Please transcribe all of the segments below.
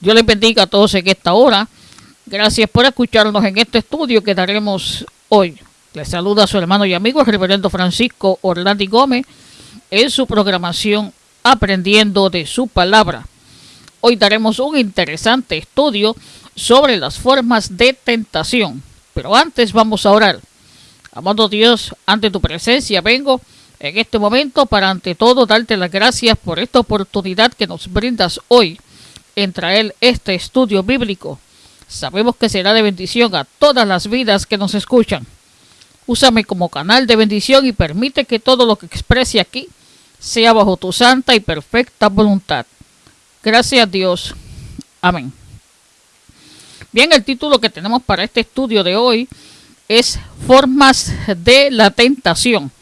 Dios les bendiga a todos en esta hora. Gracias por escucharnos en este estudio que daremos hoy. Les saluda a su hermano y amigo el reverendo Francisco Orlandi Gómez en su programación Aprendiendo de su palabra. Hoy daremos un interesante estudio sobre las formas de tentación. Pero antes vamos a orar. Amado Dios, ante tu presencia vengo en este momento para ante todo darte las gracias por esta oportunidad que nos brindas hoy en traer este estudio bíblico. Sabemos que será de bendición a todas las vidas que nos escuchan. Úsame como canal de bendición y permite que todo lo que exprese aquí sea bajo tu santa y perfecta voluntad. Gracias Dios. Amén. Bien, el título que tenemos para este estudio de hoy es Formas de la Tentación.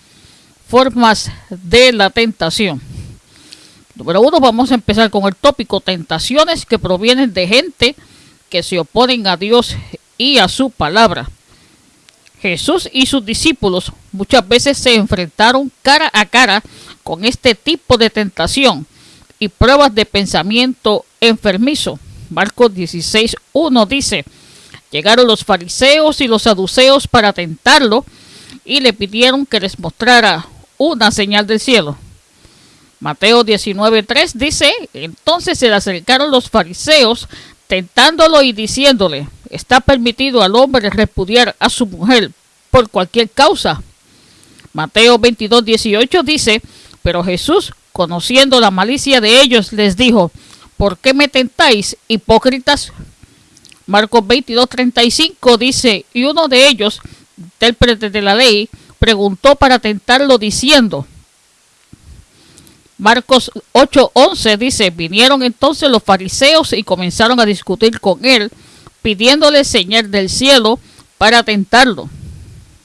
Formas de la Tentación. Número uno, vamos a empezar con el tópico tentaciones que provienen de gente que se oponen a Dios y a su palabra. Jesús y sus discípulos muchas veces se enfrentaron cara a cara con este tipo de tentación y pruebas de pensamiento enfermizo. Marcos 16.1 dice, llegaron los fariseos y los saduceos para tentarlo y le pidieron que les mostrara una señal del cielo. Mateo 19.3 dice, entonces se le acercaron los fariseos tentándolo y diciéndole, está permitido al hombre repudiar a su mujer por cualquier causa. Mateo 22.18 dice, pero Jesús, conociendo la malicia de ellos, les dijo, ¿por qué me tentáis, hipócritas? Marcos 22.35 dice, y uno de ellos, intérprete de la ley, preguntó para tentarlo diciendo, Marcos 8:11 dice, vinieron entonces los fariseos y comenzaron a discutir con él, pidiéndole señal del cielo para tentarlo.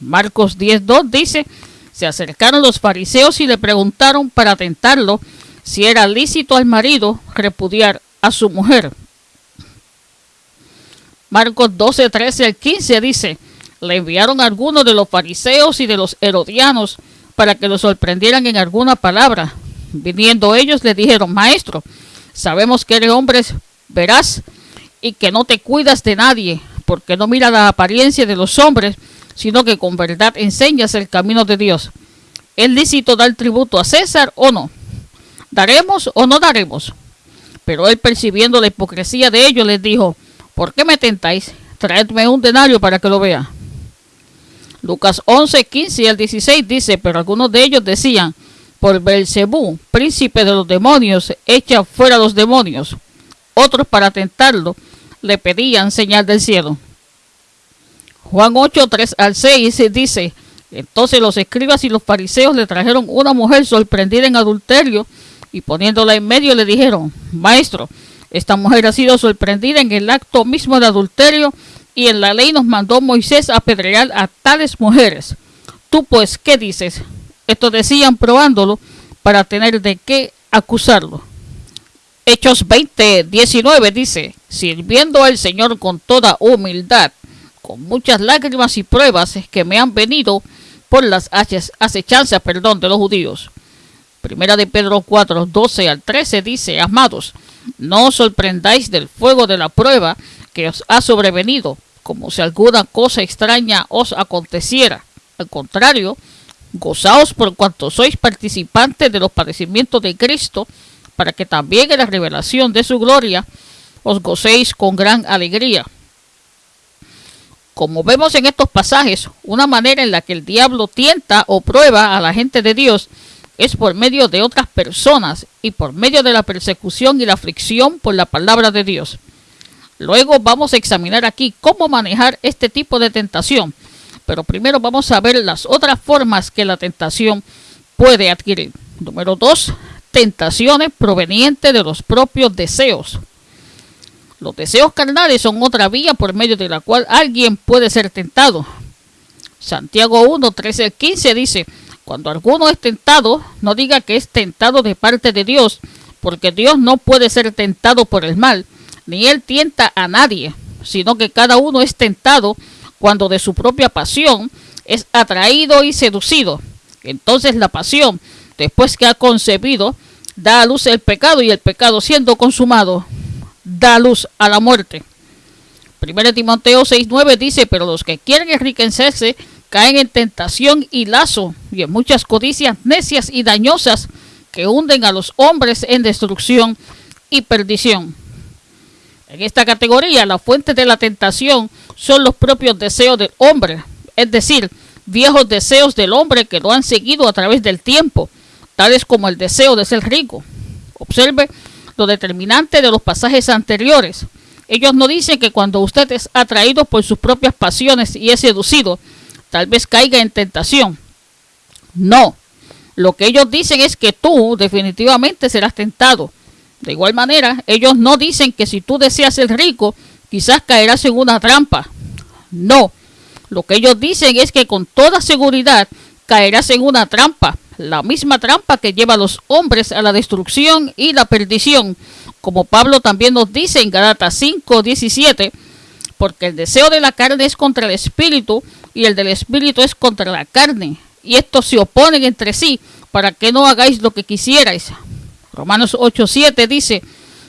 Marcos 10:2 dice, se acercaron los fariseos y le preguntaron para tentarlo si era lícito al marido repudiar a su mujer. Marcos 12, 13 al 15 dice, le enviaron algunos de los fariseos y de los herodianos para que lo sorprendieran en alguna palabra. Viniendo ellos le dijeron, Maestro, sabemos que eres hombre veraz y que no te cuidas de nadie, porque no mira la apariencia de los hombres, sino que con verdad enseñas el camino de Dios. ¿Es lícito dar tributo a César o no? ¿Daremos o no daremos? Pero él percibiendo la hipocresía de ellos les dijo, ¿por qué me tentáis? Traedme un denario para que lo vea. Lucas 11, 15 al 16 dice, pero algunos de ellos decían, por Belcebú, príncipe de los demonios, echa fuera los demonios. Otros para tentarlo le pedían señal del cielo. Juan 8, 3 al 6 dice, entonces los escribas y los fariseos le trajeron una mujer sorprendida en adulterio y poniéndola en medio le dijeron, Maestro, esta mujer ha sido sorprendida en el acto mismo de adulterio y en la ley nos mandó Moisés apedrear a tales mujeres. Tú pues, ¿qué dices? Esto decían probándolo para tener de qué acusarlo. Hechos 20, 19 dice, sirviendo al Señor con toda humildad, con muchas lágrimas y pruebas que me han venido por las acechanzas perdón, de los judíos. Primera de Pedro 4, 12 al 13 dice, amados, no os sorprendáis del fuego de la prueba que os ha sobrevenido, como si alguna cosa extraña os aconteciera. Al contrario, Gozaos por cuanto sois participantes de los padecimientos de Cristo, para que también en la revelación de su gloria os gocéis con gran alegría. Como vemos en estos pasajes, una manera en la que el diablo tienta o prueba a la gente de Dios es por medio de otras personas y por medio de la persecución y la aflicción por la palabra de Dios. Luego vamos a examinar aquí cómo manejar este tipo de tentación pero primero vamos a ver las otras formas que la tentación puede adquirir. Número dos, tentaciones provenientes de los propios deseos. Los deseos carnales son otra vía por medio de la cual alguien puede ser tentado. Santiago 1, 13 15 dice, cuando alguno es tentado, no diga que es tentado de parte de Dios, porque Dios no puede ser tentado por el mal, ni él tienta a nadie, sino que cada uno es tentado cuando de su propia pasión es atraído y seducido. Entonces la pasión, después que ha concebido, da a luz el pecado y el pecado siendo consumado, da luz a la muerte. 1 Timoteo 6.9 dice, pero los que quieren enriquecerse caen en tentación y lazo y en muchas codicias necias y dañosas que hunden a los hombres en destrucción y perdición. En esta categoría, la fuente de la tentación son los propios deseos del hombre, es decir, viejos deseos del hombre que lo han seguido a través del tiempo, tales como el deseo de ser rico. Observe lo determinante de los pasajes anteriores. Ellos no dicen que cuando usted es atraído por sus propias pasiones y es seducido, tal vez caiga en tentación. No, lo que ellos dicen es que tú definitivamente serás tentado de igual manera, ellos no dicen que si tú deseas ser rico, quizás caerás en una trampa. No, lo que ellos dicen es que con toda seguridad caerás en una trampa, la misma trampa que lleva a los hombres a la destrucción y la perdición, como Pablo también nos dice en Galatas 5, 17, porque el deseo de la carne es contra el espíritu y el del espíritu es contra la carne, y estos se oponen entre sí para que no hagáis lo que quisierais. Romanos 8:7 dice,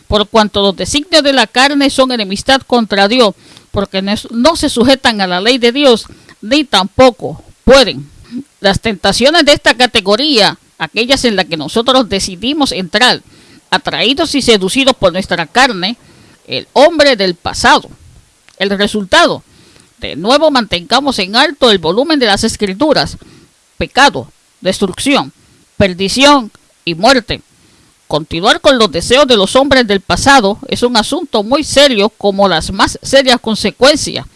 por cuanto los designios de la carne son enemistad contra Dios, porque no se sujetan a la ley de Dios, ni tampoco pueden. Las tentaciones de esta categoría, aquellas en las que nosotros decidimos entrar, atraídos y seducidos por nuestra carne, el hombre del pasado. El resultado, de nuevo mantengamos en alto el volumen de las escrituras, pecado, destrucción, perdición y muerte Continuar con los deseos de los hombres del pasado es un asunto muy serio como las más serias consecuencias.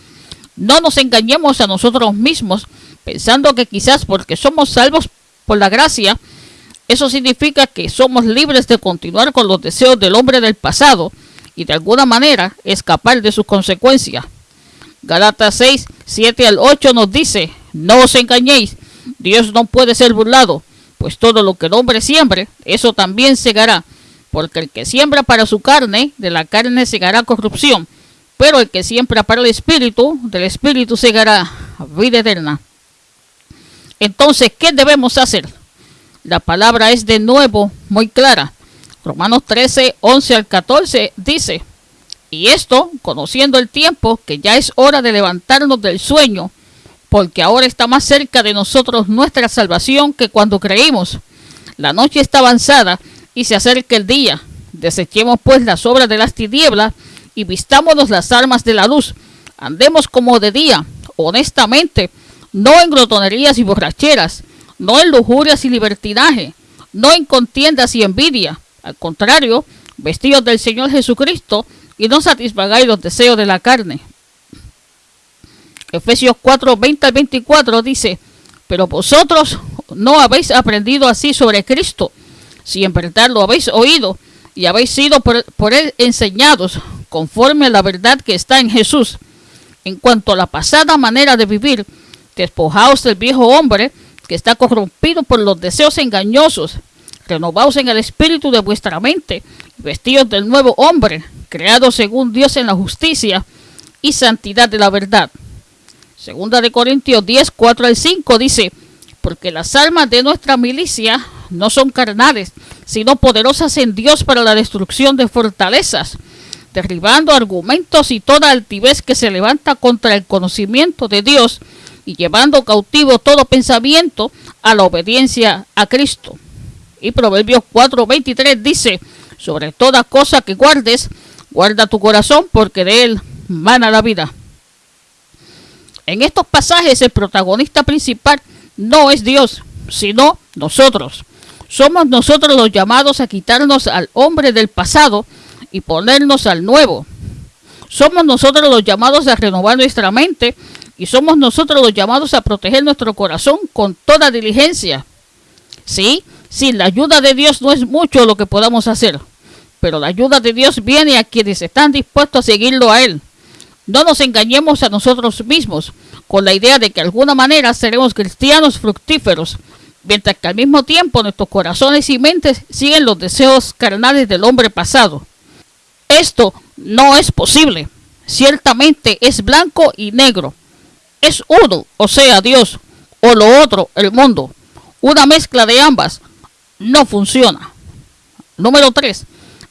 No nos engañemos a nosotros mismos pensando que quizás porque somos salvos por la gracia, eso significa que somos libres de continuar con los deseos del hombre del pasado y de alguna manera escapar de sus consecuencias. Galatas 6, 7 al 8 nos dice, no os engañéis, Dios no puede ser burlado pues todo lo que el hombre siembre, eso también segará, porque el que siembra para su carne, de la carne segará corrupción, pero el que siembra para el espíritu, del espíritu segará vida eterna. Entonces, ¿qué debemos hacer? La palabra es de nuevo muy clara. Romanos 13, 11 al 14 dice, y esto, conociendo el tiempo, que ya es hora de levantarnos del sueño, porque ahora está más cerca de nosotros nuestra salvación que cuando creímos. La noche está avanzada y se acerca el día. Desechemos pues las obras de las tinieblas y vistámonos las armas de la luz. Andemos como de día, honestamente, no en glotonerías y borracheras, no en lujurias y libertinaje, no en contiendas y envidia. Al contrario, vestidos del Señor Jesucristo y no satisfagáis los deseos de la carne. Efesios 4, 20 al 24 dice, pero vosotros no habéis aprendido así sobre Cristo, si en verdad lo habéis oído y habéis sido por, por, él enseñados conforme a la verdad que está en Jesús. En cuanto a la pasada manera de vivir, despojaos del viejo hombre que está corrompido por los deseos engañosos, renovaos en el espíritu de vuestra mente, vestidos del nuevo hombre, creado según Dios en la justicia y santidad de la verdad. Segunda de Corintios 10, 4 al 5 dice, porque las armas de nuestra milicia no son carnales, sino poderosas en Dios para la destrucción de fortalezas, derribando argumentos y toda altivez que se levanta contra el conocimiento de Dios y llevando cautivo todo pensamiento a la obediencia a Cristo. Y Proverbios 4:23 dice, sobre toda cosa que guardes, guarda tu corazón porque de él mana la vida. En estos pasajes el protagonista principal no es Dios, sino nosotros. Somos nosotros los llamados a quitarnos al hombre del pasado y ponernos al nuevo. Somos nosotros los llamados a renovar nuestra mente y somos nosotros los llamados a proteger nuestro corazón con toda diligencia. Sí, sin la ayuda de Dios no es mucho lo que podamos hacer, pero la ayuda de Dios viene a quienes están dispuestos a seguirlo a Él. No nos engañemos a nosotros mismos con la idea de que de alguna manera seremos cristianos fructíferos, mientras que al mismo tiempo nuestros corazones y mentes siguen los deseos carnales del hombre pasado. Esto no es posible. Ciertamente es blanco y negro. Es uno, o sea, Dios, o lo otro, el mundo. Una mezcla de ambas no funciona. Número 3.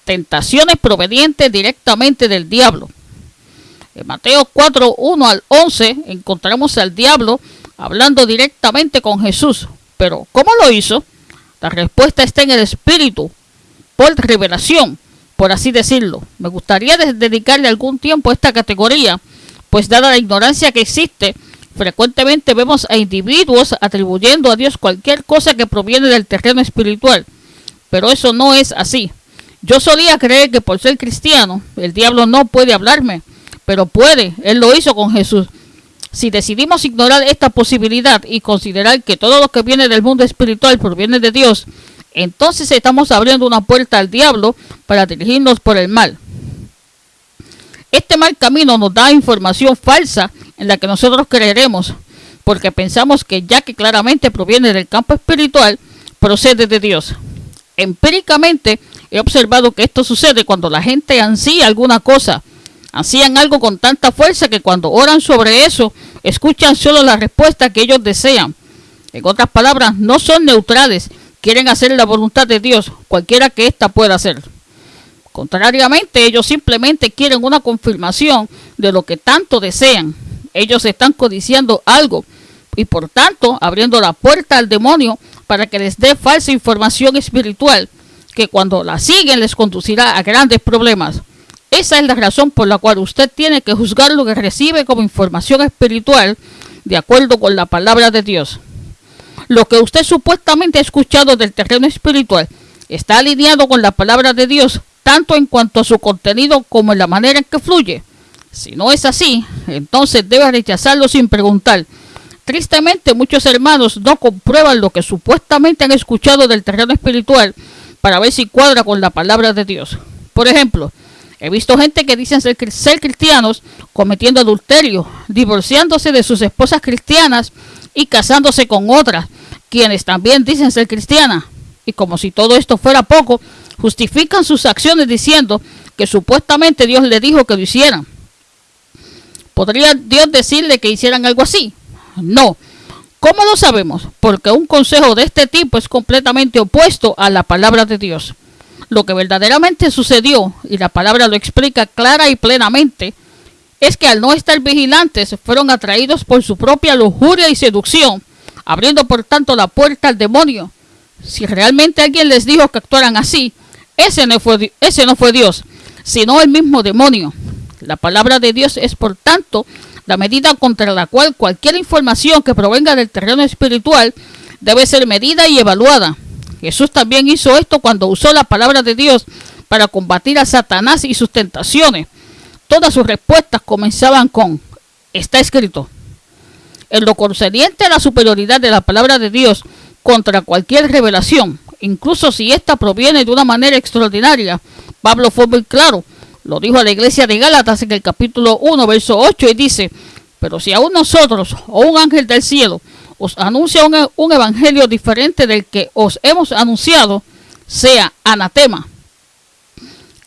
tentaciones provenientes directamente del diablo. En Mateo 4, 1 al 11 encontramos al diablo hablando directamente con Jesús. Pero, ¿cómo lo hizo? La respuesta está en el Espíritu, por revelación, por así decirlo. Me gustaría dedicarle algún tiempo a esta categoría, pues dada la ignorancia que existe, frecuentemente vemos a individuos atribuyendo a Dios cualquier cosa que proviene del terreno espiritual. Pero eso no es así. Yo solía creer que por ser cristiano, el diablo no puede hablarme, pero puede, él lo hizo con Jesús. Si decidimos ignorar esta posibilidad y considerar que todo lo que viene del mundo espiritual proviene de Dios, entonces estamos abriendo una puerta al diablo para dirigirnos por el mal. Este mal camino nos da información falsa en la que nosotros creeremos, porque pensamos que ya que claramente proviene del campo espiritual, procede de Dios. Empíricamente he observado que esto sucede cuando la gente ansía alguna cosa, hacían algo con tanta fuerza que cuando oran sobre eso, escuchan solo la respuesta que ellos desean. En otras palabras, no son neutrales, quieren hacer la voluntad de Dios, cualquiera que ésta pueda hacer. Contrariamente, ellos simplemente quieren una confirmación de lo que tanto desean. Ellos están codiciando algo y por tanto abriendo la puerta al demonio para que les dé falsa información espiritual que cuando la siguen les conducirá a grandes problemas. Esa es la razón por la cual usted tiene que juzgar lo que recibe como información espiritual de acuerdo con la palabra de Dios. Lo que usted supuestamente ha escuchado del terreno espiritual está alineado con la palabra de Dios, tanto en cuanto a su contenido como en la manera en que fluye. Si no es así, entonces debe rechazarlo sin preguntar. Tristemente, muchos hermanos no comprueban lo que supuestamente han escuchado del terreno espiritual para ver si cuadra con la palabra de Dios. Por ejemplo, He visto gente que dicen ser, cristianos cometiendo adulterio, divorciándose de sus esposas cristianas y casándose con otras, quienes también dicen ser cristianas. Y como si todo esto fuera poco, justifican sus acciones diciendo que supuestamente Dios le dijo que lo hicieran. ¿Podría Dios decirle que hicieran algo así? No. ¿Cómo lo sabemos? Porque un consejo de este tipo es completamente opuesto a la palabra de Dios lo que verdaderamente sucedió, y la palabra lo explica clara y plenamente, es que al no estar vigilantes fueron atraídos por su propia lujuria y seducción, abriendo por tanto la puerta al demonio. Si realmente alguien les dijo que actuaran así, ese no fue, ese no fue Dios, sino el mismo demonio. La palabra de Dios es por tanto la medida contra la cual cualquier información que provenga del terreno espiritual debe ser medida y evaluada. Jesús también hizo esto cuando usó la palabra de Dios para combatir a Satanás y sus tentaciones. Todas sus respuestas comenzaban con, está escrito. En lo concerniente a la superioridad de la palabra de Dios contra cualquier revelación, incluso si ésta proviene de una manera extraordinaria, Pablo fue muy claro. Lo dijo a la iglesia de Gálatas en el capítulo 1, verso 8, y dice, pero si aún nosotros o un ángel del cielo os anuncia un, evangelio diferente del que os hemos anunciado, sea anatema.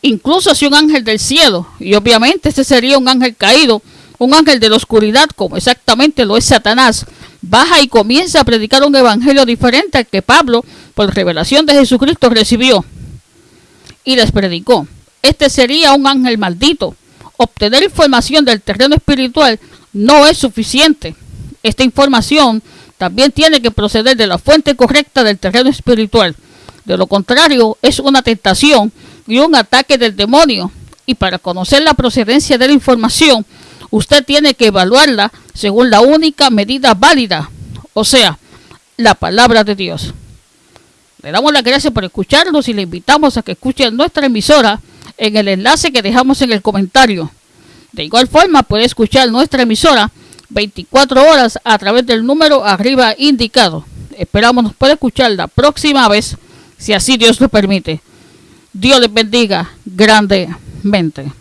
Incluso si un ángel del cielo, y obviamente ese sería un ángel caído, un ángel de la oscuridad, como exactamente lo es Satanás, baja y comienza a predicar un evangelio diferente al que Pablo, por revelación de Jesucristo, recibió y les predicó. Este sería un ángel maldito. Obtener información del terreno espiritual no es suficiente. Esta información también tiene que proceder de la fuente correcta del terreno espiritual. De lo contrario, es una tentación y un ataque del demonio. Y para conocer la procedencia de la información, usted tiene que evaluarla según la única medida válida, o sea, la palabra de Dios. Le damos las gracias por escucharnos y le invitamos a que escuche nuestra emisora en el enlace que dejamos en el comentario. De igual forma, puede escuchar nuestra emisora 24 horas a través del número arriba indicado. Esperamos nos pueda escuchar la próxima vez, si así Dios lo permite. Dios les bendiga grandemente.